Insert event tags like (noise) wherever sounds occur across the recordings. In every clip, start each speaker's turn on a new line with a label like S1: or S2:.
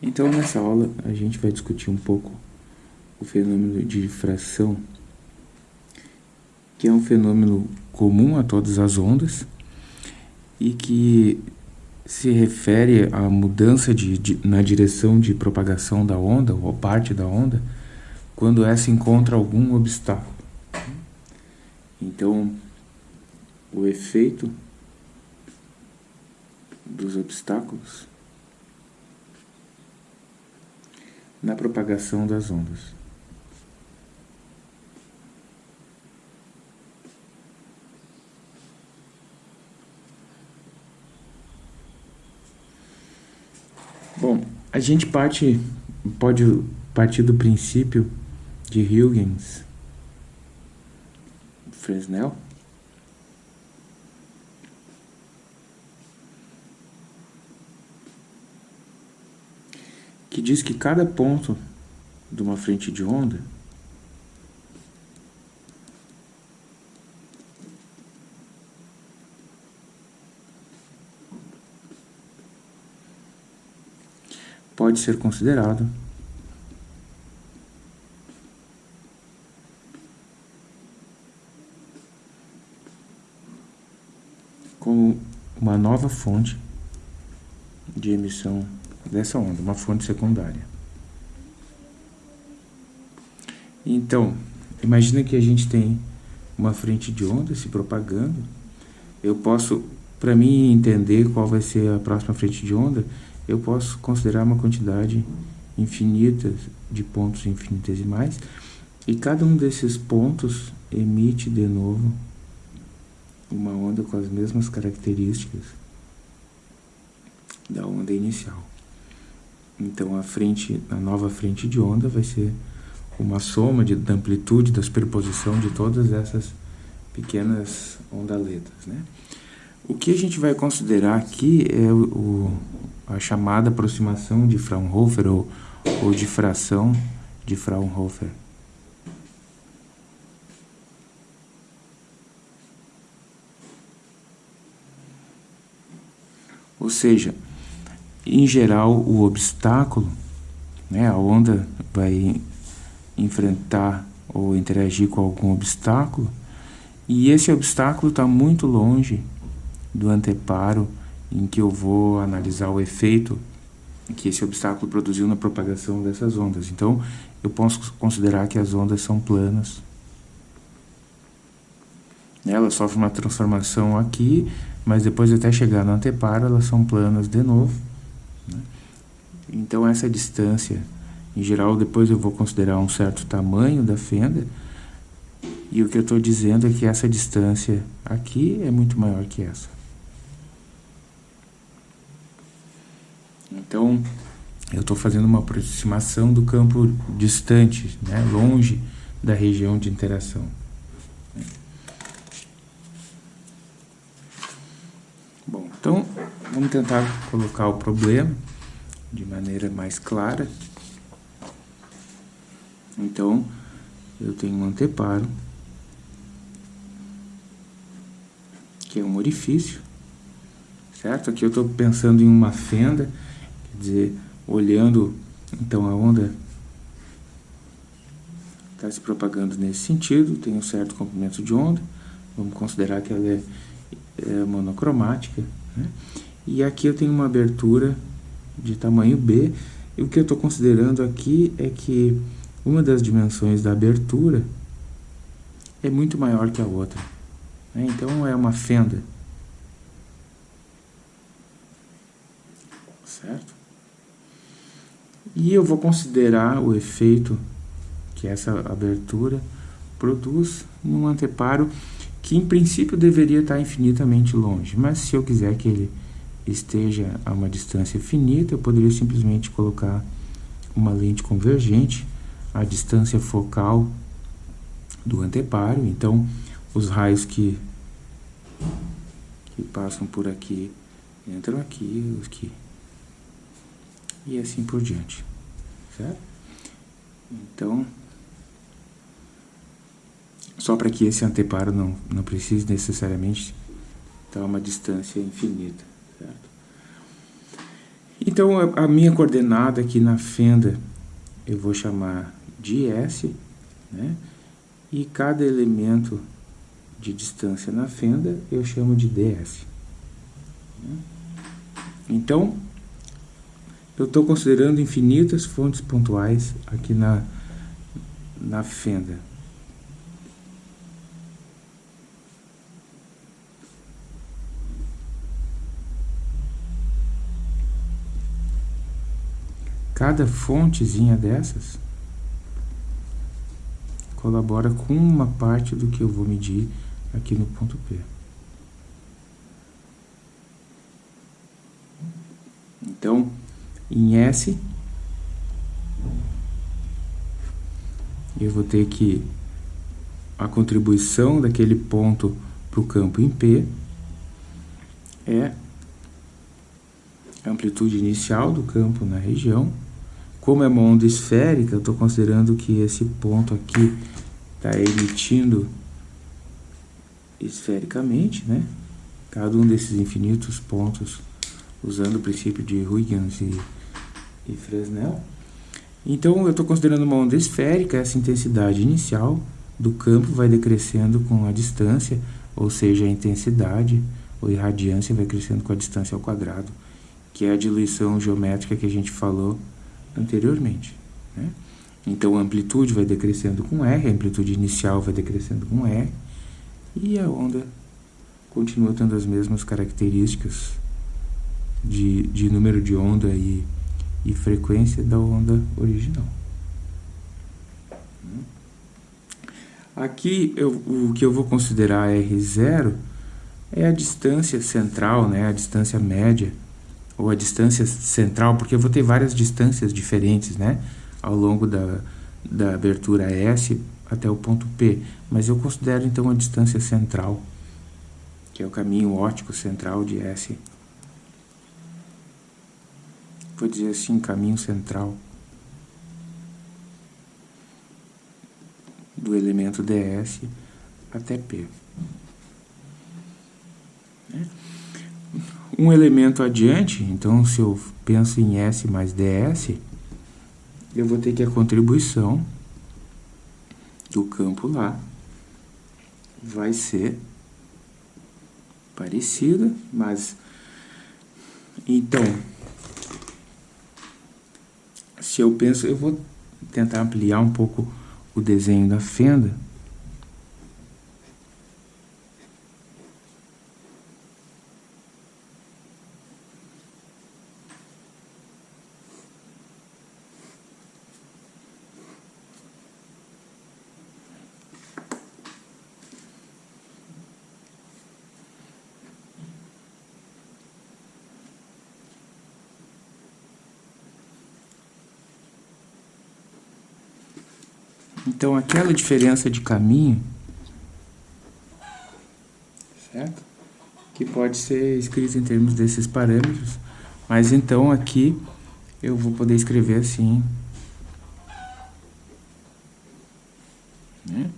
S1: Então, nessa aula, a gente vai discutir um pouco o fenômeno de difração, que é um fenômeno comum a todas as ondas e que se refere à mudança de, de, na direção de propagação da onda, ou parte da onda, quando essa encontra algum obstáculo. Então, o efeito dos obstáculos na propagação das ondas. Bom, a gente parte, pode partir do princípio de Huygens, Fresnel, que diz que cada ponto de uma frente de onda pode ser considerado como uma nova fonte de emissão dessa onda, uma fonte secundária. Então, imagina que a gente tem uma frente de onda se propagando. Eu posso, para mim entender qual vai ser a próxima frente de onda, eu posso considerar uma quantidade infinita de pontos infinitesimais e cada um desses pontos emite de novo uma onda com as mesmas características da onda inicial. Então a frente, a nova frente de onda vai ser uma soma de, da amplitude, da superposição de todas essas pequenas ondaletas, né? O que a gente vai considerar aqui é o, a chamada aproximação de Fraunhofer ou, ou difração de Fraunhofer. Ou seja, em geral, o obstáculo, né, a onda vai enfrentar ou interagir com algum obstáculo, e esse obstáculo está muito longe do anteparo em que eu vou analisar o efeito que esse obstáculo produziu na propagação dessas ondas. Então, eu posso considerar que as ondas são planas. Elas sofrem uma transformação aqui, mas depois até chegar no anteparo, elas são planas de novo. Então essa distância, em geral, depois eu vou considerar um certo tamanho da fenda, e o que eu estou dizendo é que essa distância aqui é muito maior que essa. Então, eu estou fazendo uma aproximação do campo distante, né, longe da região de interação. Bom, então, vamos tentar colocar o problema de maneira mais clara. Então, eu tenho um anteparo, que é um orifício, certo? Aqui eu estou pensando em uma fenda, quer dizer, olhando, então a onda está se propagando nesse sentido, tem um certo comprimento de onda, vamos considerar que ela é, é monocromática, né? E aqui eu tenho uma abertura de tamanho B. E o que eu estou considerando aqui é que uma das dimensões da abertura é muito maior que a outra. Né? Então é uma fenda. Certo? E eu vou considerar o efeito que essa abertura produz num anteparo que em princípio deveria estar infinitamente longe. Mas se eu quiser que ele esteja a uma distância finita, eu poderia simplesmente colocar uma lente convergente à distância focal do anteparo. Então, os raios que, que passam por aqui entram aqui, os que e assim por diante, certo? Então, só para que esse anteparo não, não precise necessariamente estar a uma distância infinita. Então, a, a minha coordenada aqui na fenda, eu vou chamar de S, né? E cada elemento de distância na fenda, eu chamo de ds. Então, eu estou considerando infinitas fontes pontuais aqui na, na fenda. Cada fontezinha dessas colabora com uma parte do que eu vou medir aqui no ponto P. Então, em S, eu vou ter que a contribuição daquele ponto para o campo em P é a amplitude inicial do campo na região como é uma onda esférica, eu estou considerando que esse ponto aqui está emitindo esfericamente, né? Cada um desses infinitos pontos usando o princípio de Huygens e, e Fresnel. Então, eu estou considerando uma onda esférica, essa intensidade inicial do campo vai decrescendo com a distância, ou seja, a intensidade ou irradiância vai crescendo com a distância ao quadrado, que é a diluição geométrica que a gente falou anteriormente. Né? Então a amplitude vai decrescendo com R, a amplitude inicial vai decrescendo com R, e a onda continua tendo as mesmas características de, de número de onda e, e frequência da onda original. Aqui eu, o que eu vou considerar R0 é a distância central, né, a distância média ou a distância central, porque eu vou ter várias distâncias diferentes, né, ao longo da, da abertura S até o ponto P, mas eu considero então a distância central, que é o caminho óptico central de S. Vou dizer assim, caminho central do elemento ds até P. Né? Um elemento adiante, então se eu penso em S mais ds, eu vou ter que a contribuição do campo lá vai ser parecida, mas então se eu penso, eu vou tentar ampliar um pouco o desenho da fenda Então, aquela diferença de caminho, certo? Que pode ser escrita em termos desses parâmetros, mas então aqui eu vou poder escrever assim, né?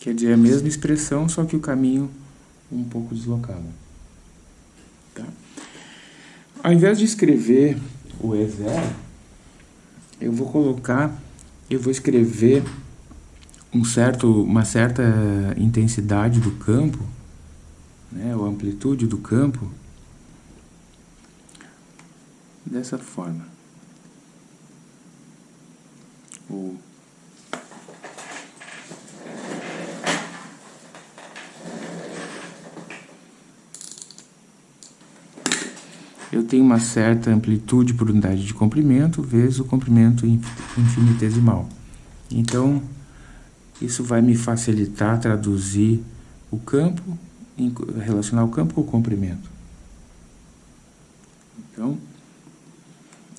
S1: Quer dizer, a mesma expressão, só que o caminho um pouco deslocado. Tá? Ao invés de escrever o E0, eu vou colocar, eu vou escrever um certo, uma certa intensidade do campo, né, ou amplitude do campo, dessa forma. O eu tenho uma certa amplitude por unidade de comprimento vezes o comprimento infinitesimal. Então, isso vai me facilitar traduzir o campo, relacionar o campo com o comprimento. Então,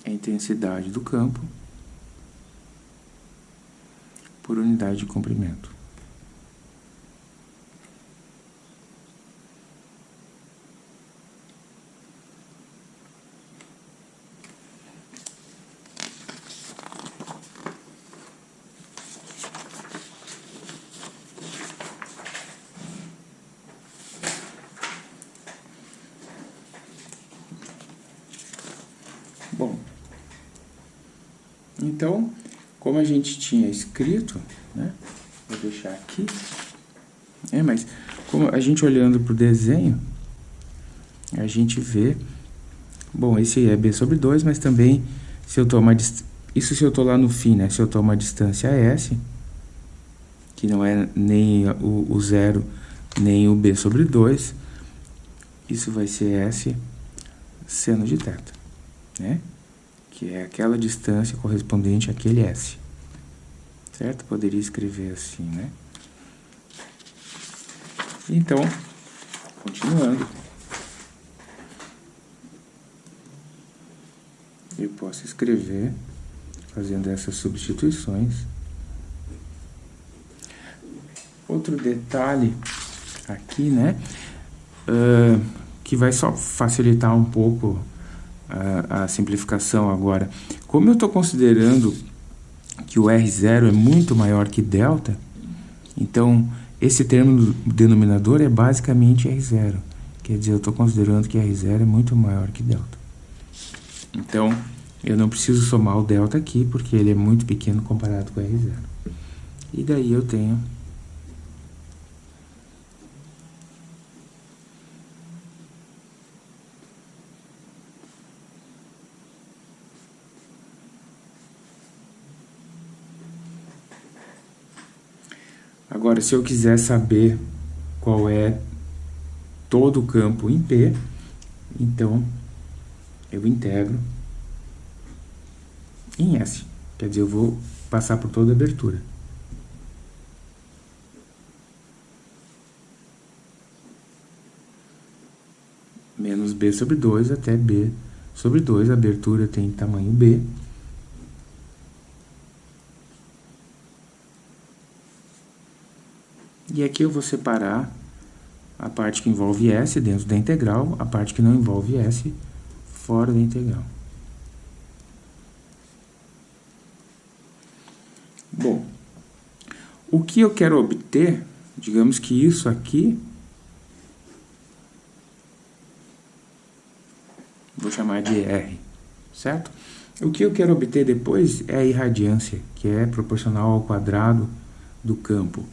S1: a intensidade do campo por unidade de comprimento. Então, como a gente tinha escrito, né? Vou deixar aqui. É, mas como a gente olhando para o desenho, a gente vê... Bom, esse é B sobre 2, mas também se eu tomar... Isso se eu estou lá no fim, né? Se eu tomar a distância S, que não é nem o, o zero, nem o B sobre 2, isso vai ser S seno de θ, né? Que é aquela distância correspondente àquele S. Certo? Poderia escrever assim, né? Então, continuando. Eu posso escrever, fazendo essas substituições. Outro detalhe aqui, né? Uh, que vai só facilitar um pouco a, simplificação agora. Como eu estou considerando que o R0 é muito maior que delta, então esse termo denominador é basicamente R0. Quer dizer, eu estou considerando que R0 é muito maior que delta. Então, eu não preciso somar o delta aqui, porque ele é muito pequeno comparado com R0. E daí eu tenho Agora, se eu quiser saber qual é todo o campo em P, então eu integro em S. Quer dizer, eu vou passar por toda a abertura. Menos B sobre 2 até B sobre 2. A abertura tem tamanho B. E aqui eu vou separar a parte que envolve S dentro da integral, a parte que não envolve S fora da integral. Bom, o que eu quero obter, digamos que isso aqui, vou chamar de R, certo? O que eu quero obter depois é a irradiância, que é proporcional ao quadrado do campo.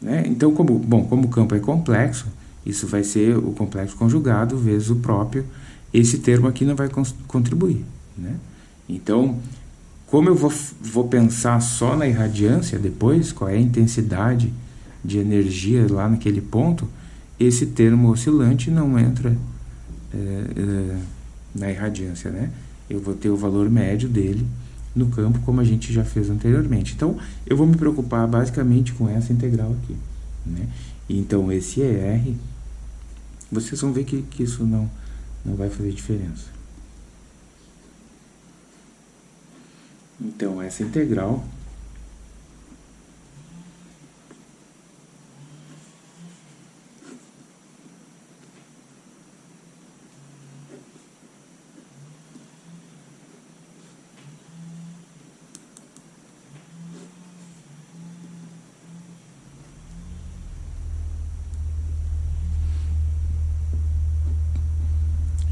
S1: Né? Então, como, bom, como o campo é complexo, isso vai ser o complexo conjugado vezes o próprio, esse termo aqui não vai contribuir. Né? Então, como eu vou, vou pensar só na irradiância depois, qual é a intensidade de energia lá naquele ponto, esse termo oscilante não entra é, é, na irradiância, né? Eu vou ter o valor médio dele no campo, como a gente já fez anteriormente. Então, eu vou me preocupar basicamente com essa integral aqui. Né? Então, esse ER, vocês vão ver que, que isso não, não vai fazer diferença. Então, essa integral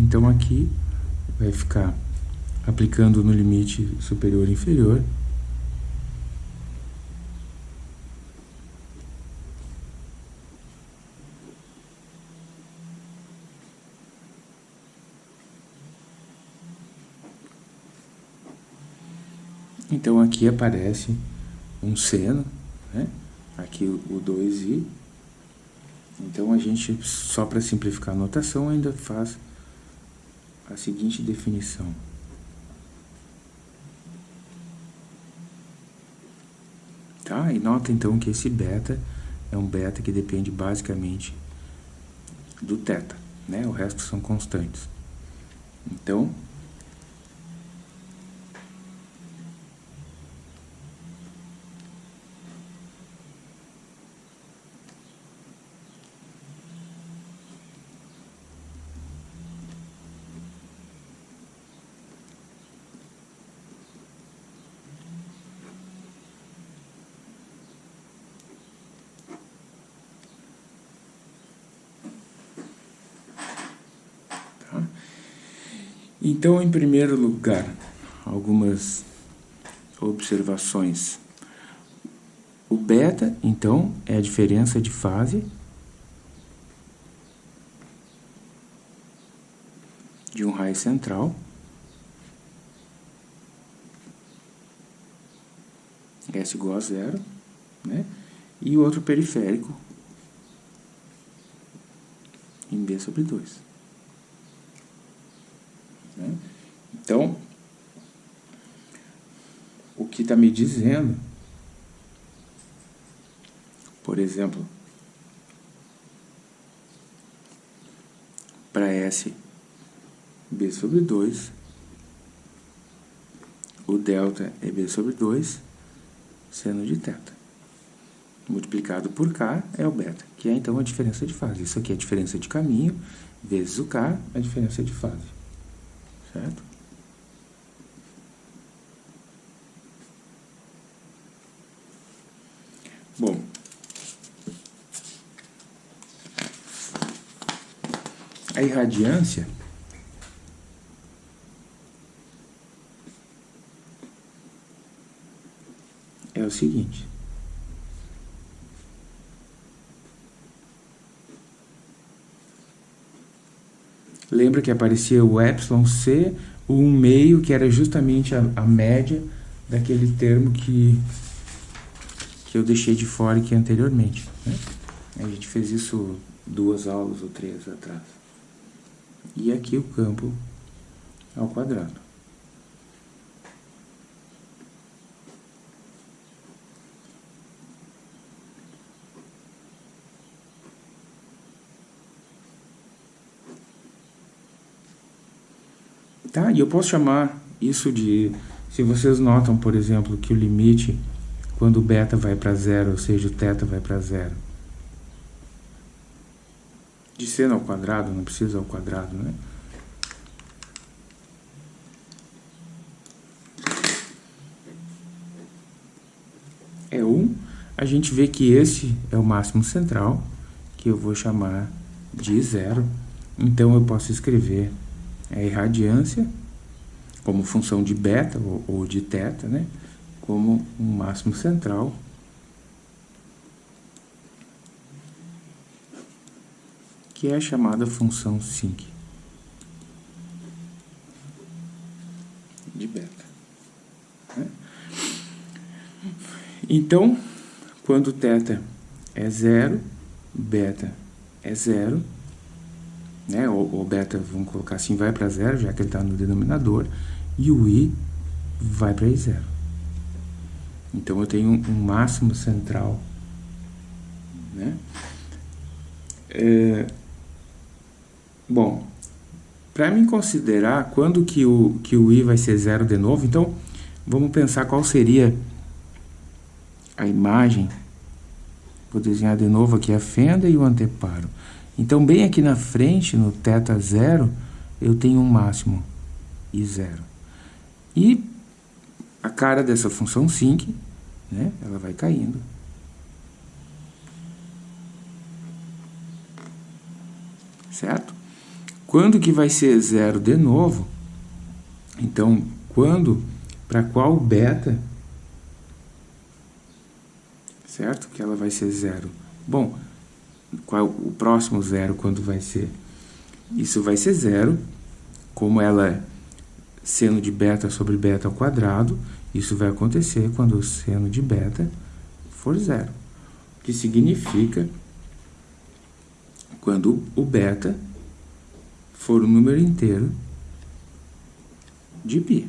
S1: Então aqui vai ficar aplicando no limite superior e inferior. Então aqui aparece um seno, né? aqui o 2i. Então a gente, só para simplificar a notação, ainda faz a seguinte definição. Tá? E nota então que esse beta é um beta que depende basicamente do θ, né? O resto são constantes. Então, Então, em primeiro lugar, algumas observações. O beta, então, é a diferença de fase de um raio central. S igual a zero, né? E o outro periférico em B sobre 2. Né? Então, o que está me dizendo, por exemplo, para S B sobre 2, o delta é B sobre 2, seno de θ. Multiplicado por K é o beta, que é então a diferença de fase. Isso aqui é a diferença de caminho, vezes o K, a diferença de fase. Certo? Bom, a irradiância é o seguinte. Lembra que aparecia o epsilon c, o 1 meio, que era justamente a, a média daquele termo que, que eu deixei de fora aqui anteriormente. Né? A gente fez isso duas aulas ou três atrás. E aqui o campo ao quadrado. Tá? E eu posso chamar isso de... Se vocês notam, por exemplo, que o limite, quando o beta vai para zero, ou seja, o θ vai para zero, de seno ao quadrado, não precisa ao quadrado, né? É 1, a gente vê que esse é o máximo central, que eu vou chamar de zero. Então, eu posso escrever a irradiância como função de beta ou, ou de teta, né? Como um máximo central que é a chamada função sinc de beta. Né? Então, quando θ é zero, beta é zero, né? o, o beta, vamos colocar assim, vai para zero, já que ele está no denominador, e o i vai para zero. Então, eu tenho um, máximo central. Né? É, Bom, para me considerar quando que o, que o i vai ser zero de novo, então vamos pensar qual seria a imagem. Vou desenhar de novo aqui a fenda e o anteparo. Então, bem aqui na frente, no θ zero, eu tenho um máximo i zero. E a cara dessa função sinc, né, ela vai caindo. Certo? Quando que vai ser zero de novo? Então, quando, para qual beta, certo? Que ela vai ser zero. Bom, qual o próximo zero quando vai ser? Isso vai ser zero, como ela seno de beta sobre beta ao quadrado, isso vai acontecer quando o seno de beta for zero, que significa quando o beta for o número inteiro de π.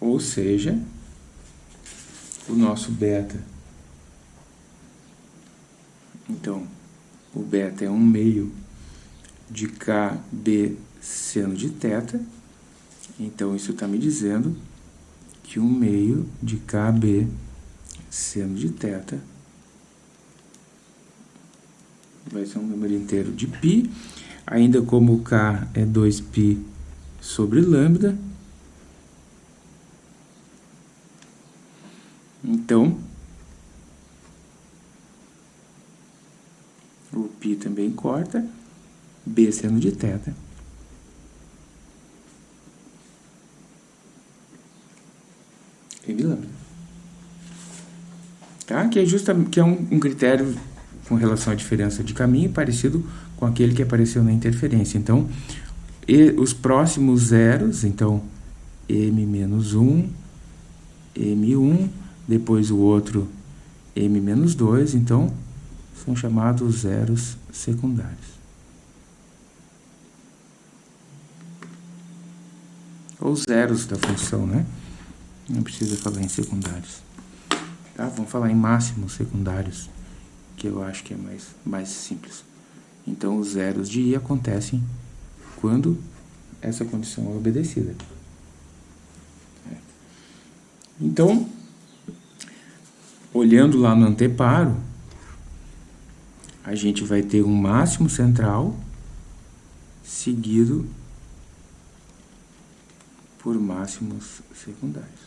S1: Ou seja, o nosso beta, então, o beta é um meio de KB seno de θ, então isso está me dizendo que um meio de KB seno de θ vai ser um número inteiro de π, ainda como o k é 2π sobre lambda. Então, O π também corta, B sendo de teta. E lâmina. Tá? Que é, justa, que é um, um critério com relação à diferença de caminho parecido com aquele que apareceu na interferência. Então, e, os próximos zeros, então, m menos 1, m1, depois o outro m menos 2, então são chamados zeros secundários. Ou zeros da função, né? Não precisa falar em secundários. Tá? Vamos falar em máximos secundários, que eu acho que é mais, mais simples. Então, os zeros de i acontecem quando essa condição é obedecida. Então, olhando lá no anteparo, a gente vai ter um máximo central seguido por máximos secundários.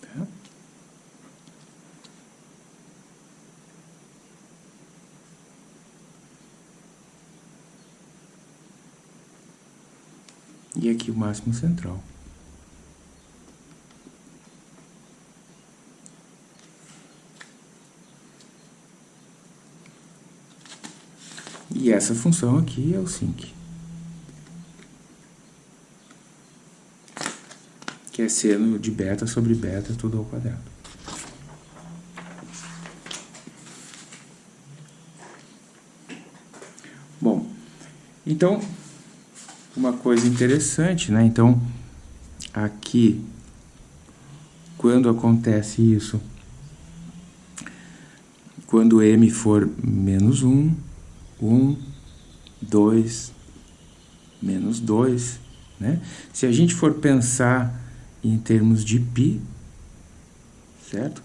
S1: Tá? E aqui o máximo central. E essa função aqui é o sinc. Que é seno de beta sobre beta tudo ao quadrado. Bom, então, uma coisa interessante, né? Então, aqui, quando acontece isso, quando m for menos 1, 1, 2, menos 2, né? Se a gente for pensar em termos de π, certo?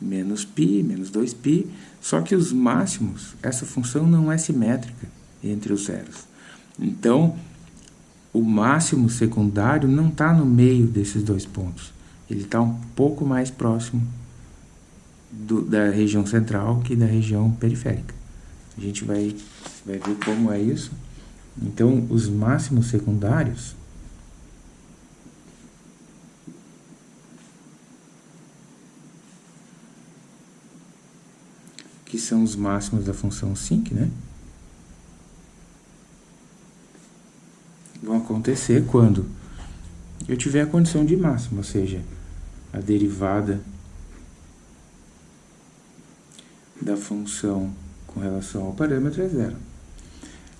S1: Menos π, menos 2π, só que os máximos, essa função não é simétrica entre os zeros. Então, o máximo secundário não está no meio desses dois pontos. Ele está um pouco mais próximo do, da região central que da região periférica. A gente vai, vai ver como é isso. Então, os máximos secundários que são os máximos da função sinc, né? Vão acontecer quando eu tiver a condição de máximo, ou seja, a derivada da função com relação ao parâmetro é zero.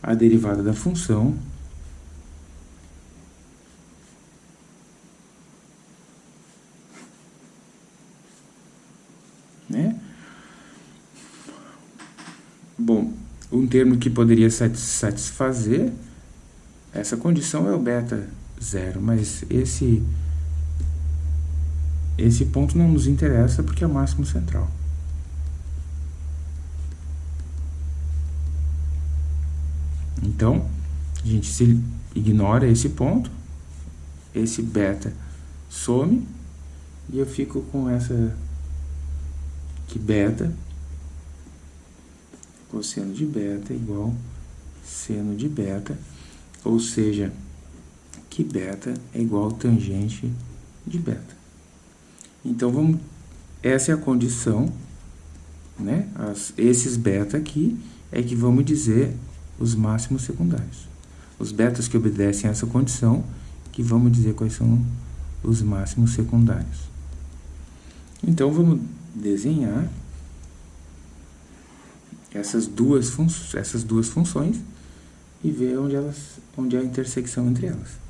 S1: A derivada da função né? Bom, um termo que poderia satisfazer essa condição é o beta zero, mas esse esse ponto não nos interessa porque é o máximo central. Então, a gente se ignora esse ponto, esse beta some, e eu fico com essa que beta, cosseno de beta igual seno de beta, ou seja, que beta é igual tangente de beta. Então, vamos, essa é a condição, né? As, esses beta aqui é que vamos dizer os máximos secundários. Os betas que obedecem a essa condição, que vamos dizer quais são os máximos secundários. Então, vamos desenhar essas duas, essas duas funções e ver onde, elas, onde há a intersecção entre elas.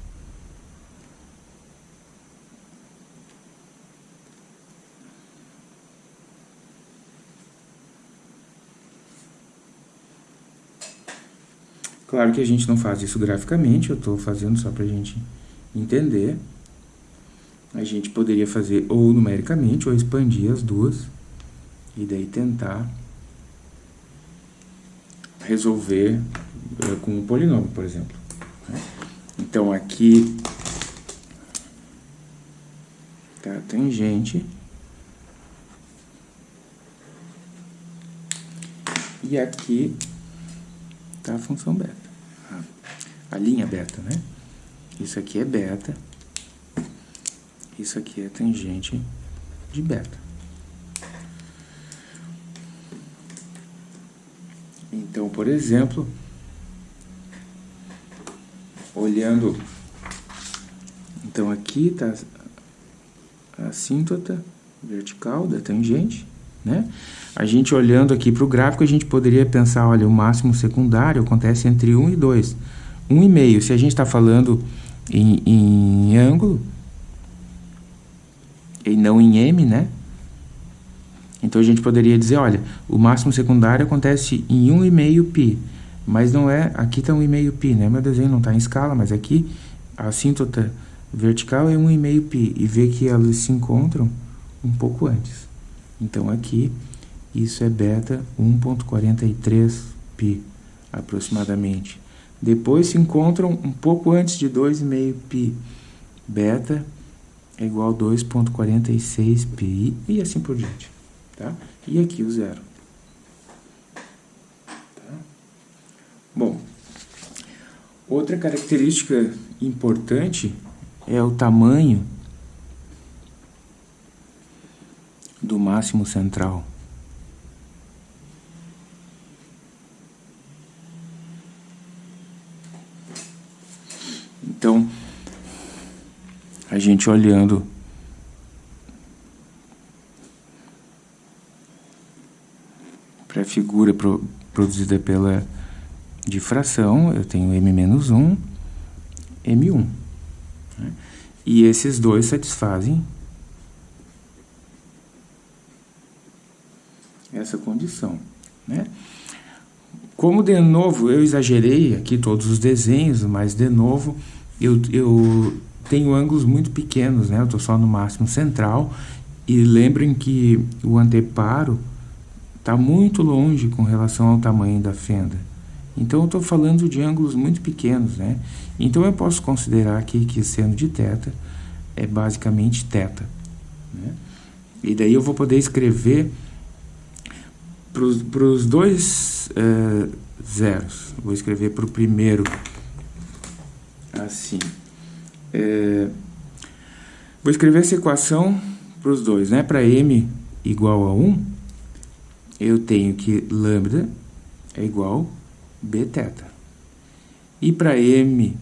S1: Claro que a gente não faz isso graficamente, eu estou fazendo só para a gente entender. A gente poderia fazer ou numericamente, ou expandir as duas, e daí tentar resolver uh, com um polinômio, por exemplo. Né? Então, aqui tá tangente, e aqui tá a função beta a linha beta, né? Isso aqui é beta. Isso aqui é tangente de beta. Então, por exemplo, olhando, então aqui está a assíntota vertical da tangente, né? A gente olhando aqui para o gráfico, a gente poderia pensar, olha, o máximo secundário acontece entre 1 e 2. 1,5, se a gente está falando em, em ângulo, e não em M, né? Então a gente poderia dizer, olha, o máximo secundário acontece em 1,5 π, mas não é, aqui está 1,5 π, né? Meu desenho não está em escala, mas aqui a assíntota vertical é 1,5 π, e vê que elas se encontram um pouco antes. Então aqui, isso é beta 1.43 π, aproximadamente. Depois se encontram um pouco antes de 2,5 π. Beta é igual a 2.46 π e assim por diante. Tá? E aqui o zero. Tá? Bom, outra característica importante é o tamanho do máximo central. Então, a gente olhando para a figura pro, produzida pela difração, eu tenho m-1, m1. Né? E esses dois satisfazem essa condição. Né? Como de novo eu exagerei aqui todos os desenhos, mas de novo eu, eu tenho ângulos muito pequenos, né? Eu estou só no máximo central e lembrem que o anteparo está muito longe com relação ao tamanho da fenda. Então eu estou falando de ângulos muito pequenos, né? Então eu posso considerar aqui que seno de θ é basicamente θ. Né? E daí eu vou poder escrever para os dois uh, zeros. Vou escrever para o primeiro assim. É, vou escrever essa equação para os dois, né? Para m igual a 1, eu tenho que lambda é igual bθ. E para m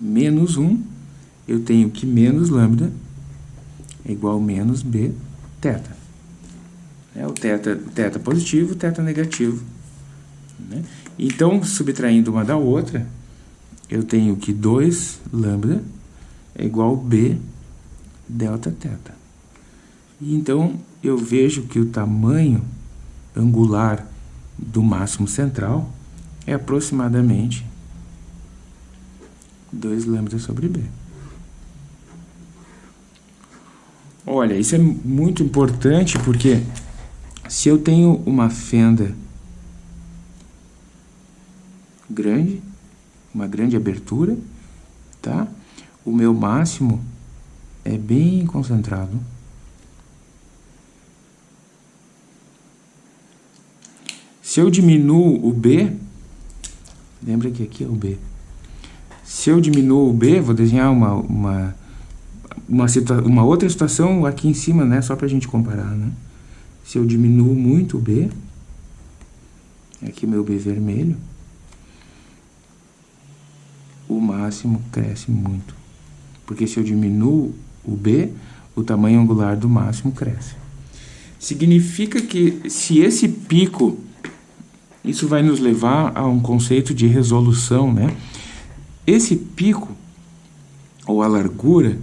S1: menos 1, eu tenho que menos lambda é igual a menos b θ. É o θ, θ positivo, θ negativo. Né? Então, subtraindo uma da outra, eu tenho que 2 lambda é igual b delta. E então, eu vejo que o tamanho angular do máximo central é aproximadamente 2 lambda sobre b. Olha, isso é muito importante porque se eu tenho uma fenda grande, uma grande abertura, tá? O meu máximo é bem concentrado. Se eu diminuo o B, lembra que aqui é o B. Se eu diminuo o B, vou desenhar uma, uma, uma, uma outra situação aqui em cima, né? Só para a gente comparar, né? Se eu diminuo muito o B, aqui meu B vermelho, o máximo cresce muito. Porque se eu diminuo o B, o tamanho angular do máximo cresce. Significa que se esse pico, isso vai nos levar a um conceito de resolução, né? Esse pico, ou a largura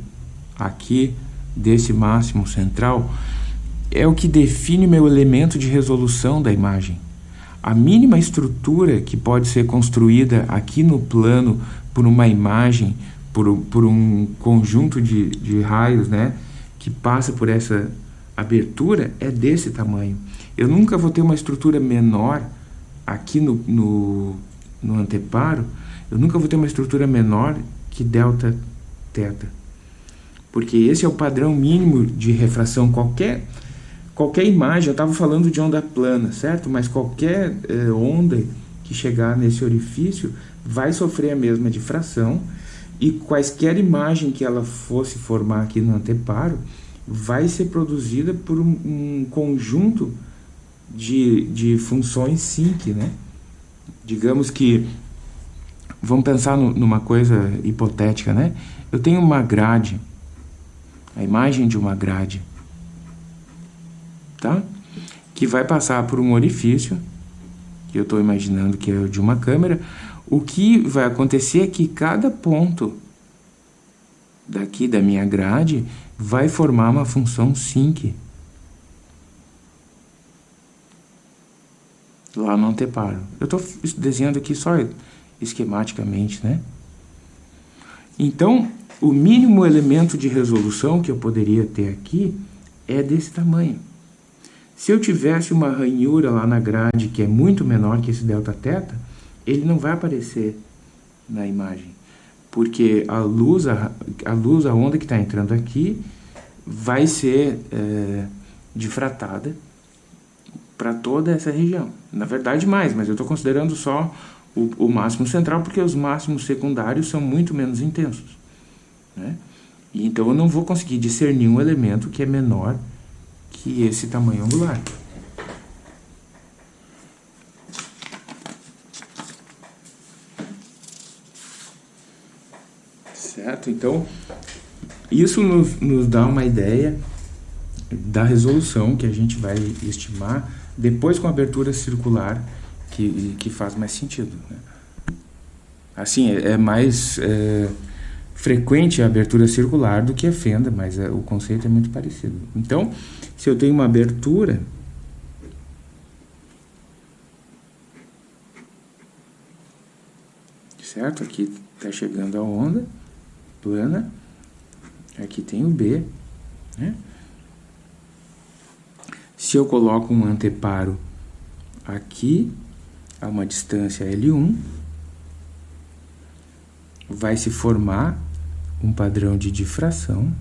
S1: aqui desse máximo central, é o que define meu elemento de resolução da imagem. A mínima estrutura que pode ser construída aqui no plano por uma imagem, por, por um conjunto de, de raios, né, que passa por essa abertura, é desse tamanho. Eu nunca vou ter uma estrutura menor aqui no, no, no anteparo, eu nunca vou ter uma estrutura menor que delta θ. Porque esse é o padrão mínimo de refração. Qualquer, qualquer imagem, eu estava falando de onda plana, certo? Mas qualquer eh, onda que chegar nesse orifício vai sofrer a mesma difração e quaisquer imagem que ela fosse formar aqui no anteparo vai ser produzida por um, um conjunto de, de funções sync, né? Digamos que, vamos pensar no, numa coisa hipotética, né? Eu tenho uma grade, a imagem de uma grade, tá? Que vai passar por um orifício, que eu estou imaginando que é de uma câmera, o que vai acontecer é que cada ponto daqui da minha grade vai formar uma função sync. Lá no anteparo. Eu estou desenhando aqui só esquematicamente, né? Então, o mínimo elemento de resolução que eu poderia ter aqui é desse tamanho. Se eu tivesse uma ranhura lá na grade que é muito menor que esse delta θ, ele não vai aparecer na imagem, porque a luz, a, a luz, a onda que está entrando aqui, vai ser é, difratada para toda essa região. Na verdade, mais, mas eu estou considerando só o, o, máximo central, porque os máximos secundários são muito menos intensos. Né? Então eu não vou conseguir discernir um elemento que é menor que esse tamanho angular. Certo? Então, isso nos, nos dá uma ideia da resolução que a gente vai estimar depois com a abertura circular, que, que faz mais sentido. Né? Assim, é, é mais é, frequente a abertura circular do que a fenda, mas é, o conceito é muito parecido. Então, se eu tenho uma abertura, certo? Aqui está chegando a onda plana. Aqui tem o B. Né? Se eu coloco um anteparo aqui, a uma distância L1, vai se formar um padrão de difração.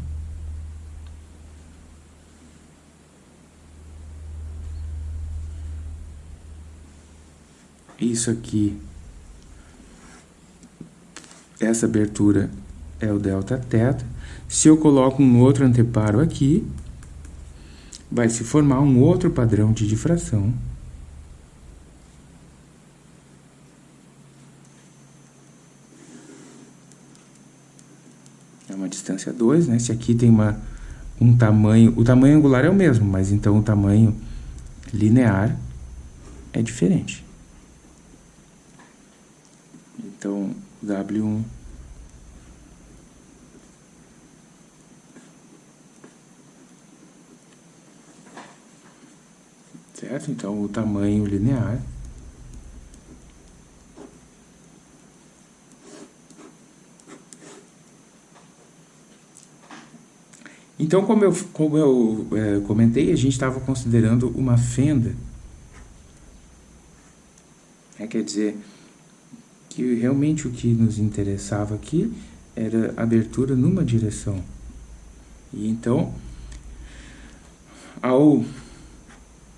S1: Isso aqui, essa abertura é o delta θ. Se eu coloco um outro anteparo aqui, vai se formar um outro padrão de difração. É uma distância 2, né? Se aqui tem uma, um tamanho... O tamanho angular é o mesmo, mas então o tamanho linear é diferente. Então, W1 certo? Então, o tamanho linear Então, como eu, como eu é, comentei, a gente estava considerando uma fenda. É, quer dizer, que realmente o que nos interessava aqui era abertura numa direção. E então, ao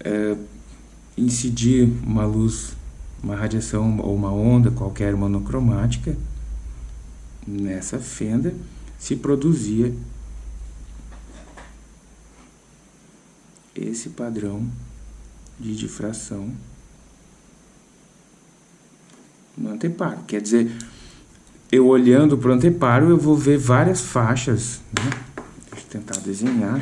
S1: é, incidir uma luz, uma radiação ou uma onda qualquer monocromática nessa fenda, se produzia esse padrão de difração no anteparo. Quer dizer, eu olhando para o anteparo, eu vou ver várias faixas. Né? Deixa eu tentar desenhar.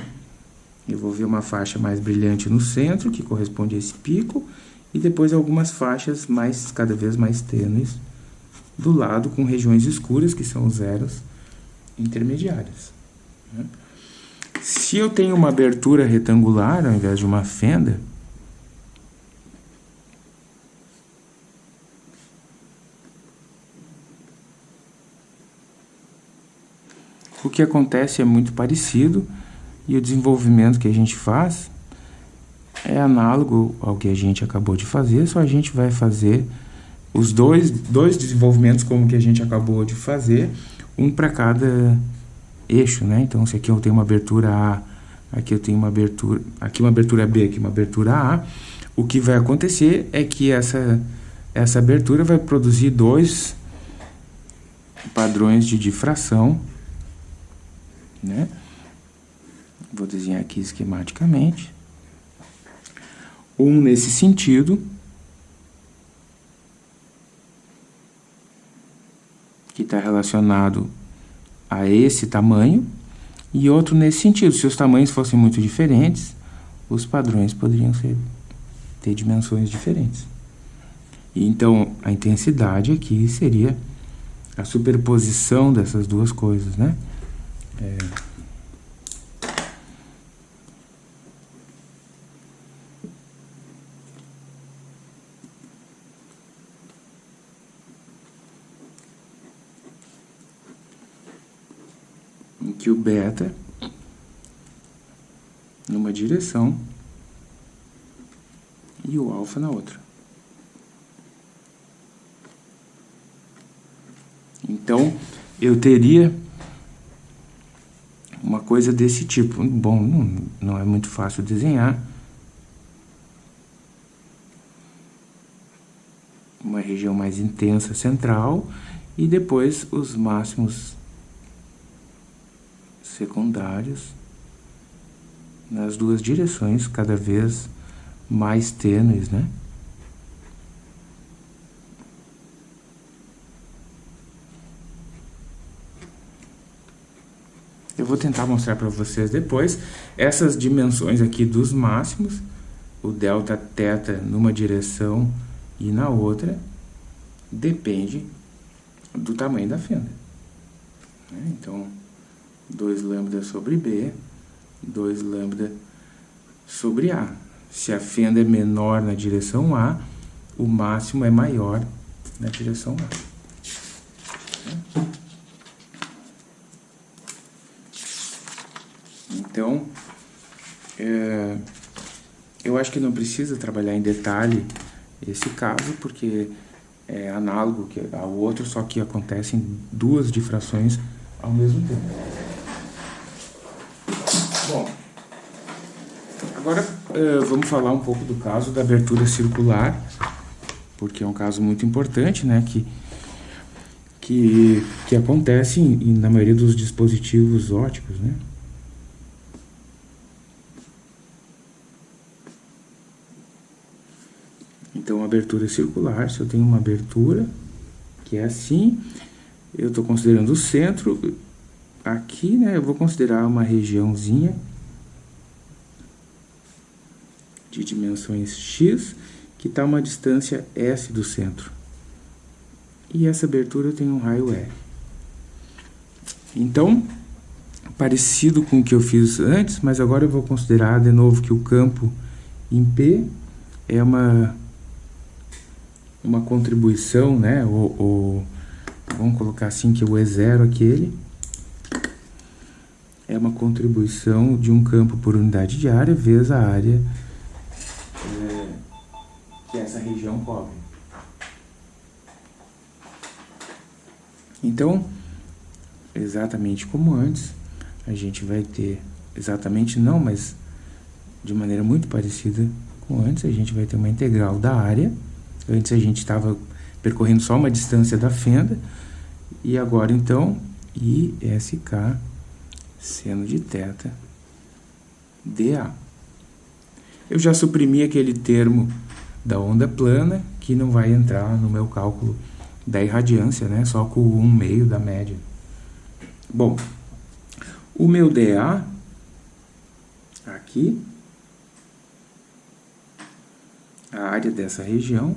S1: Eu vou ver uma faixa mais brilhante no centro, que corresponde a esse pico, e depois algumas faixas mais cada vez mais tênues do lado, com regiões escuras, que são os zeros intermediárias. Né? Se eu tenho uma abertura retangular, ao invés de uma fenda, o que acontece é muito parecido, e o desenvolvimento que a gente faz é análogo ao que a gente acabou de fazer, só a gente vai fazer os dois, dois desenvolvimentos como que a gente acabou de fazer, um para cada eixo, né? Então, se aqui eu tenho uma abertura A, aqui eu tenho uma abertura, aqui uma abertura B, aqui uma abertura A, o que vai acontecer é que essa, essa abertura vai produzir dois padrões de difração, né? Vou desenhar aqui esquematicamente. Um nesse sentido, que está relacionado a esse tamanho, e outro nesse sentido. Se os tamanhos fossem muito diferentes, os padrões poderiam ser, ter dimensões diferentes. Então, a intensidade aqui seria a superposição dessas duas coisas, né? É... que o beta numa direção e o alfa na outra. Então, eu teria uma coisa desse tipo. Bom, não, não é muito fácil desenhar. Uma região mais intensa central e depois os máximos secundários nas duas direções, cada vez mais tênues, né? Eu vou tentar mostrar para vocês depois essas dimensões aqui dos máximos, o delta teta numa direção e na outra, depende do tamanho da fenda. Né? Então, 2 lambda sobre B, 2 lambda sobre A. Se a fenda é menor na direção A, o máximo é maior na direção A. Então, é, eu acho que não precisa trabalhar em detalhe esse caso, porque é análogo ao outro, só que acontecem duas difrações ao mesmo tempo. Bom, agora é, vamos falar um pouco do caso da abertura circular, porque é um caso muito importante, né, que, que, que acontece em, na maioria dos dispositivos óticos, né. Então, abertura circular, se eu tenho uma abertura que é assim, eu estou considerando o centro, aqui, né, eu vou considerar uma regiãozinha de dimensões x, que está uma distância S do centro. E essa abertura tem um raio R. Então, parecido com o que eu fiz antes, mas agora eu vou considerar de novo que o campo em P é uma uma contribuição, né? O, vamos colocar assim que o E0 aquele é uma contribuição de um campo por unidade de área vezes a área que essa região cobre. Então, exatamente como antes, a gente vai ter, exatamente não, mas de maneira muito parecida com antes, a gente vai ter uma integral da área Antes a gente estava percorrendo só uma distância da fenda. E agora, então, ISK seno de θ dA. Eu já suprimi aquele termo da onda plana, que não vai entrar no meu cálculo da irradiância, né? Só com 1 meio da média. Bom, o meu dA aqui, a área dessa região,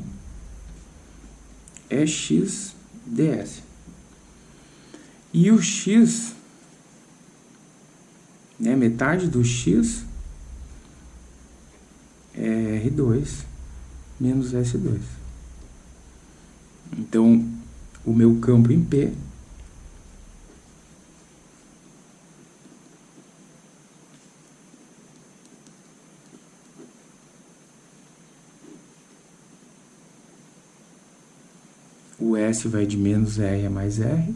S1: é x ds. E o x, né, metade do x é R2 menos S2. Então, o meu campo em P o S vai de menos R a mais R.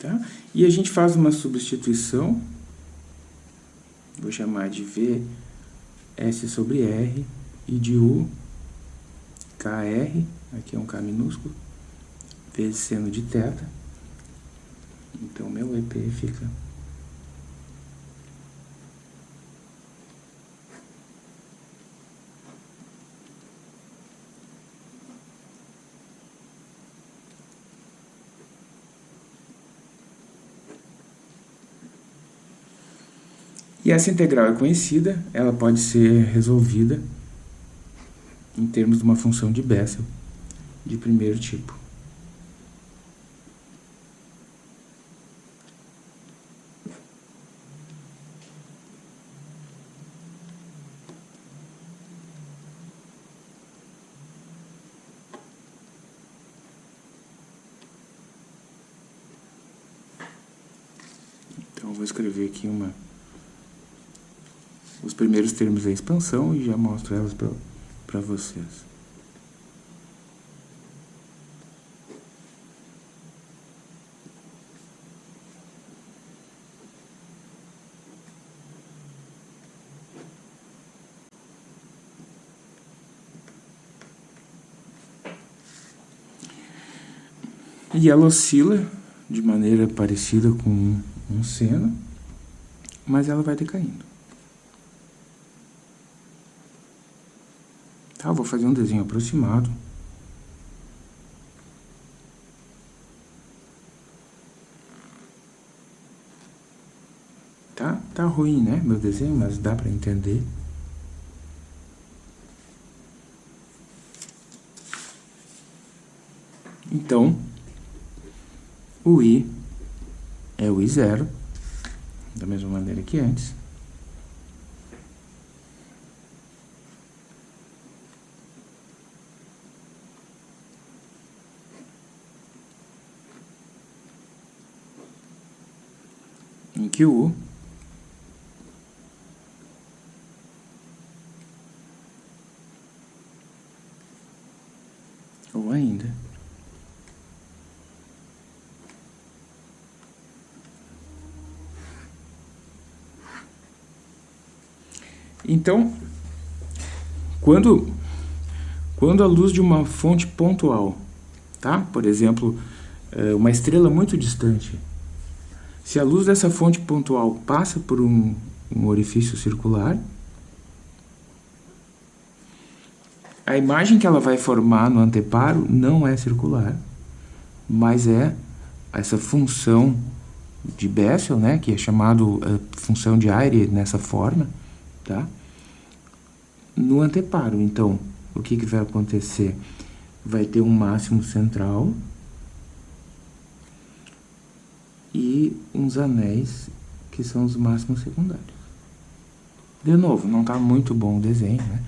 S1: Tá? E a gente faz uma substituição, vou chamar de V S sobre R, e de U, KR, aqui é um K minúsculo, vezes seno de θ. Então, meu EP fica E essa integral é conhecida, ela pode ser resolvida em termos de uma função de Bessel de primeiro tipo. Então, vou escrever aqui uma os termos da expansão e já mostro elas para vocês. E ela oscila de maneira parecida com um seno, mas ela vai decaindo. Tá, vou fazer um desenho aproximado. Tá, tá ruim, né, meu desenho, mas dá para entender. Então, o i é o i zero, da mesma maneira que antes. Ou ainda Então, quando, quando a luz de uma fonte pontual, tá? por exemplo, é, uma estrela muito distante, se a luz dessa fonte pontual passa por um, um orifício circular, a imagem que ela vai formar no anteparo não é circular, mas é essa função de Bessel, né, que é chamado uh, função de Ayre nessa forma, tá? No anteparo, então, o que, que vai acontecer? Vai ter um máximo central, e uns anéis que são os máximos secundários. De novo, não está muito bom o desenho, né?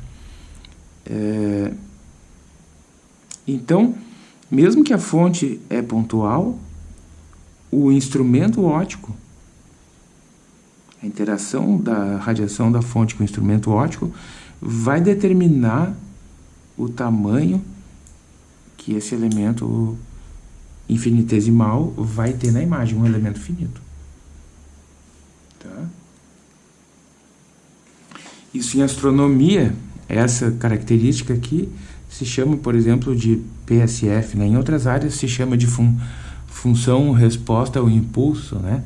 S1: É... Então, mesmo que a fonte é pontual, o instrumento óptico, a interação da radiação da fonte com o instrumento óptico, vai determinar o tamanho que esse elemento infinitesimal vai ter na imagem um elemento finito. Tá? Isso em astronomia, essa característica aqui se chama, por exemplo, de PSF. Né? Em outras áreas se chama de fun função resposta ao impulso, né?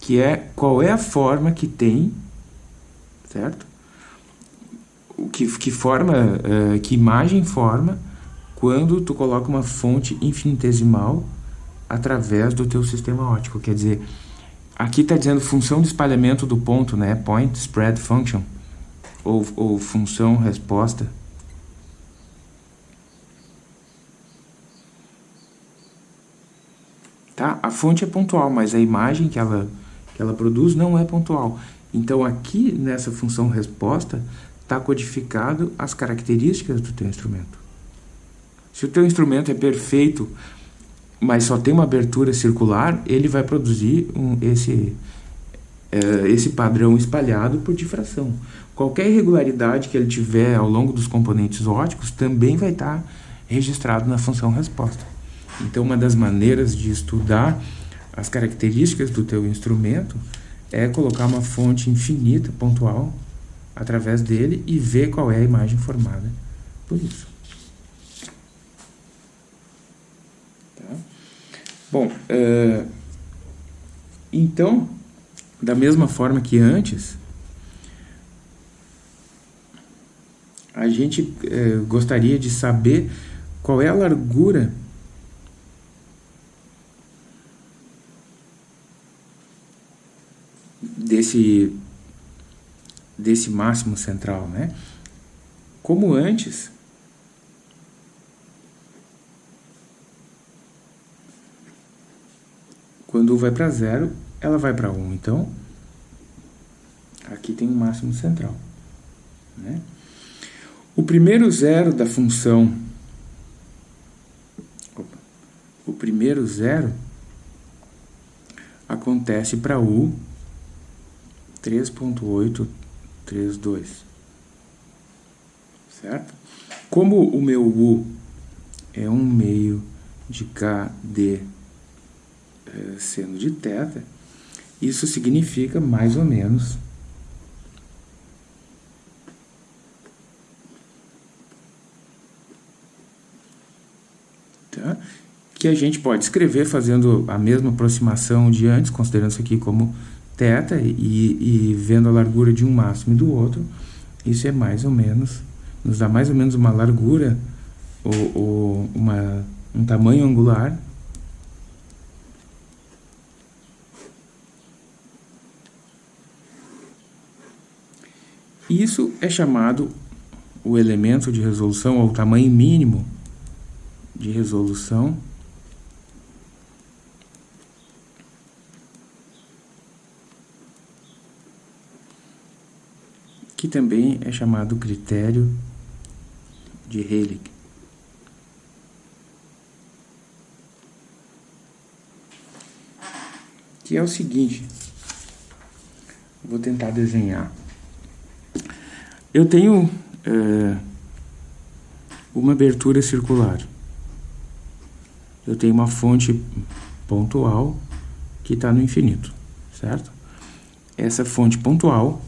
S1: que é qual é a forma que tem, certo? O que, que forma, uh, que imagem forma quando tu coloca uma fonte infinitesimal através do teu sistema óptico. Quer dizer, aqui está dizendo função de espalhamento do ponto, né? Point Spread Function, ou, ou função resposta. Tá? A fonte é pontual, mas a imagem que ela, que ela produz não é pontual. Então, aqui nessa função resposta, está codificado as características do teu instrumento. Se o teu instrumento é perfeito, mas só tem uma abertura circular, ele vai produzir um, esse, é, esse padrão espalhado por difração. Qualquer irregularidade que ele tiver ao longo dos componentes óticos também vai estar registrado na função resposta. Então, uma das maneiras de estudar as características do teu instrumento é colocar uma fonte infinita, pontual, através dele e ver qual é a imagem formada por isso. Tá? Bom, uh, então, da mesma forma que antes, a gente uh, gostaria de saber qual é a largura desse desse máximo central, né? Como antes, quando vai para zero, ela vai para 1. Um. Então, aqui tem um máximo central. Né? O primeiro zero da função, opa, o primeiro zero acontece para u 3.832. Certo? Como o meu U é um meio de KD seno de θ, isso significa mais ou menos tá? que a gente pode escrever fazendo a mesma aproximação de antes, considerando isso aqui como θ e, e vendo a largura de um máximo e do outro, isso é mais ou menos, nos dá mais ou menos uma largura, ou, ou uma, um tamanho angular Isso é chamado o elemento de resolução, ou o tamanho mínimo de resolução que também é chamado critério de Hellig. Que é o seguinte, vou tentar desenhar. Eu tenho é, uma abertura circular. Eu tenho uma fonte pontual que está no infinito, certo? Essa fonte pontual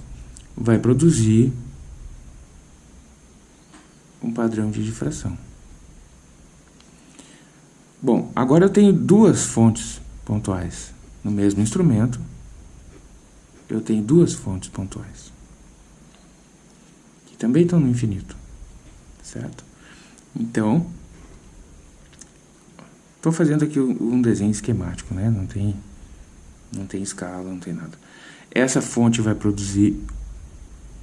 S1: vai produzir um padrão de difração. Bom, agora eu tenho duas fontes pontuais no mesmo instrumento. Eu tenho duas fontes pontuais que também estão no infinito, certo? Então, estou fazendo aqui um desenho esquemático, né? Não tem, não tem escala, não tem nada. Essa fonte vai produzir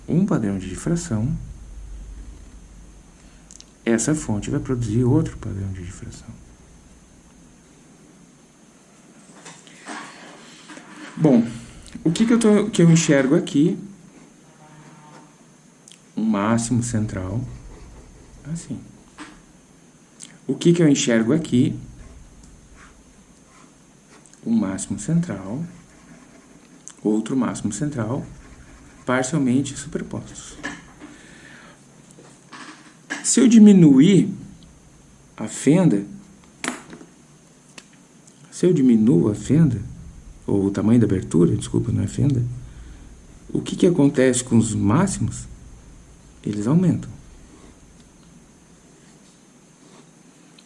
S1: um padrão de difração, essa fonte vai produzir outro padrão de difração. Bom, o que, que, eu, tô, que eu enxergo aqui? Máximo central, assim. O que, que eu enxergo aqui? Um máximo central, outro máximo central, parcialmente superpostos. Se eu diminuir a fenda, se eu diminuo a fenda, ou o tamanho da abertura, desculpa, não é fenda, o que, que acontece com os máximos? Eles aumentam.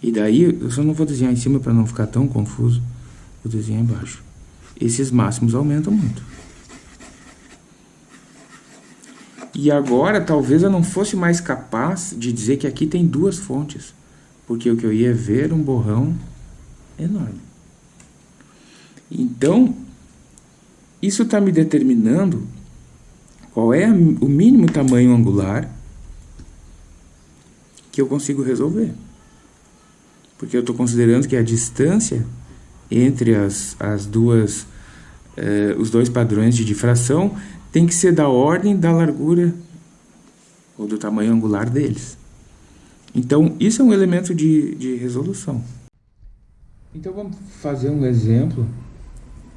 S1: E daí, eu só não vou desenhar em cima para não ficar tão confuso, vou desenhar embaixo. Esses máximos aumentam muito. E agora talvez eu não fosse mais capaz de dizer que aqui tem duas fontes, porque o que eu ia ver um borrão enorme. Então, isso está me determinando qual é o mínimo tamanho angular que eu consigo resolver. Porque eu estou considerando que a distância entre as, as duas, eh, os dois padrões de difração tem que ser da ordem da largura ou do tamanho angular deles. Então, isso é um elemento de, de resolução. Então, vamos fazer um exemplo.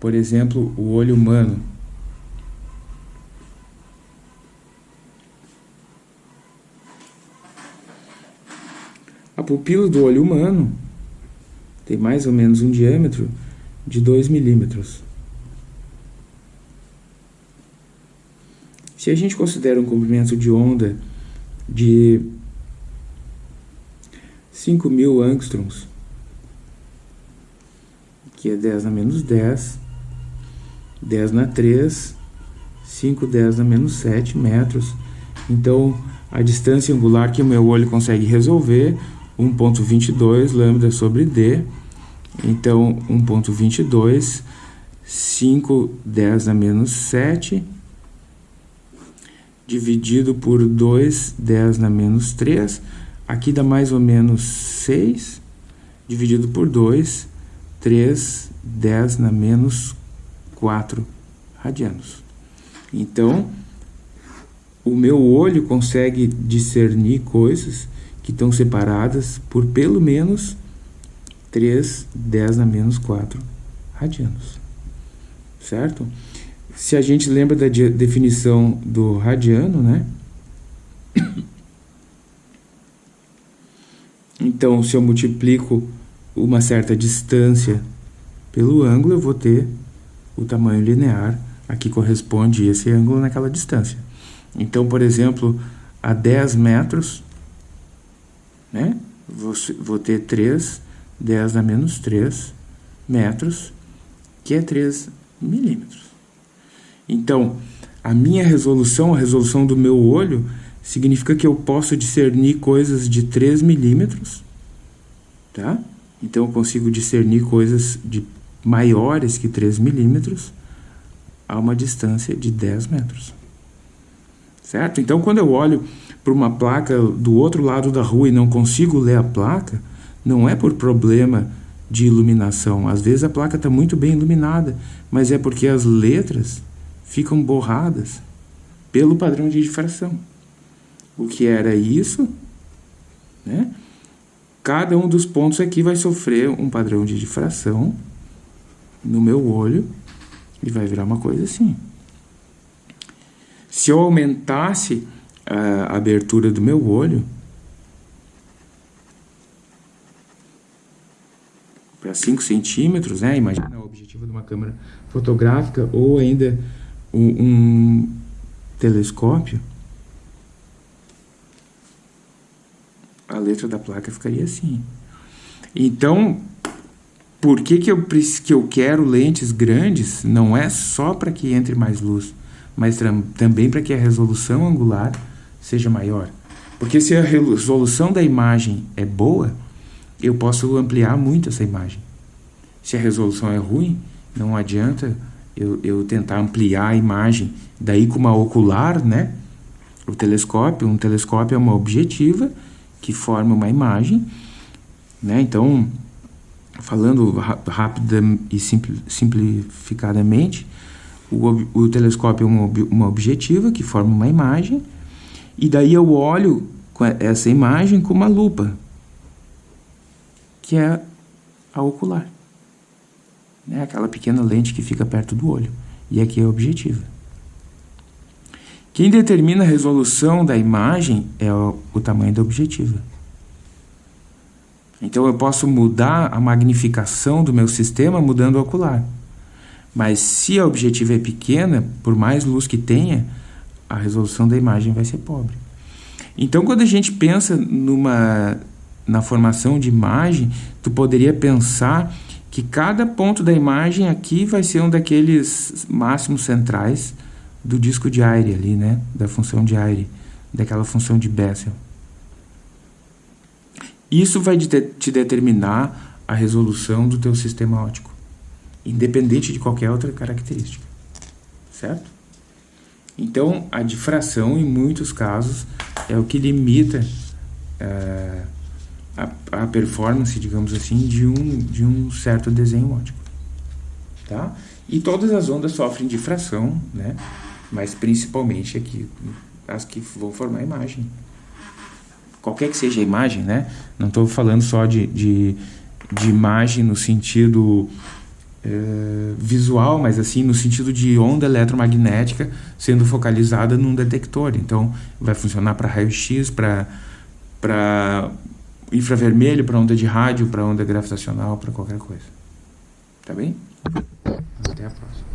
S1: Por exemplo, o olho humano. A pupila do olho humano tem mais ou menos um diâmetro de 2 milímetros. Se a gente considera um comprimento de onda de 5.000 angstroms, que é 10 na menos 10, 10 na 3, 5, 10 na menos 7 metros. Então, a distância angular que o meu olho consegue resolver, 1.22 lambda sobre d. Então, 1.22, 5, 10 na menos 7, dividido por 2, 10 na menos 3. Aqui dá mais ou menos 6, dividido por 2, 3, 10 na menos 4 radianos. Então, o meu olho consegue discernir coisas que estão separadas por pelo menos 3, 10 na menos 4 radianos. Certo? Se a gente lembra da definição do radiano, né? (coughs) Então, se eu multiplico uma certa distância pelo ângulo, eu vou ter o tamanho linear a que corresponde esse ângulo naquela distância. Então, por exemplo, a 10 metros, né, vou, vou ter 3, 10 a menos 3 metros, que é 3 milímetros. Então, a minha resolução, a resolução do meu olho, significa que eu posso discernir coisas de 3 milímetros, tá? Então, eu consigo discernir coisas de maiores que 3 milímetros a uma distância de 10 metros. Certo? Então, quando eu olho para uma placa do outro lado da rua e não consigo ler a placa, não é por problema de iluminação. Às vezes a placa está muito bem iluminada, mas é porque as letras ficam borradas pelo padrão de difração. O que era isso? Né? Cada um dos pontos aqui vai sofrer um padrão de difração no meu olho e vai virar uma coisa assim. Se eu aumentasse a abertura do meu olho para 5 centímetros, né? Imagina o objetivo de uma câmera fotográfica ou ainda um, um telescópio, a letra da placa ficaria assim. Então, por que, que, eu, que eu quero lentes grandes? Não é só para que entre mais luz, mas também para que a resolução angular seja maior. Porque se a resolução da imagem é boa, eu posso ampliar muito essa imagem. Se a resolução é ruim, não adianta eu, eu tentar ampliar a imagem. Daí com uma ocular, né? O telescópio, um telescópio é uma objetiva que forma uma imagem, né? Então, falando rápida e simplificadamente, o, o telescópio é uma, uma objetiva que forma uma imagem, e daí eu olho essa imagem com uma lupa, que é a ocular né? aquela pequena lente que fica perto do olho. E aqui é objetiva. Quem determina a resolução da imagem é o, o tamanho da objetiva. Então eu posso mudar a magnificação do meu sistema mudando o ocular. Mas se a objetiva é pequena, por mais luz que tenha, a resolução da imagem vai ser pobre. Então quando a gente pensa numa na formação de imagem, tu poderia pensar que cada ponto da imagem aqui vai ser um daqueles máximos centrais do disco de Ayre ali, né? Da função de Ayre, daquela função de Bessel. Isso vai te determinar a resolução do teu sistema óptico, independente de qualquer outra característica, certo? Então, a difração, em muitos casos, é o que limita uh, a, a performance, digamos assim, de um, de um certo desenho óptico. Tá? E todas as ondas sofrem difração, né? mas principalmente aqui as que vão formar a imagem. Qualquer que seja a imagem, né? não estou falando só de, de, de imagem no sentido é, visual, mas assim no sentido de onda eletromagnética sendo focalizada num detector. Então, vai funcionar para raio-x, para infravermelho, para onda de rádio, para onda gravitacional, para qualquer coisa. Tá bem? Até a próxima.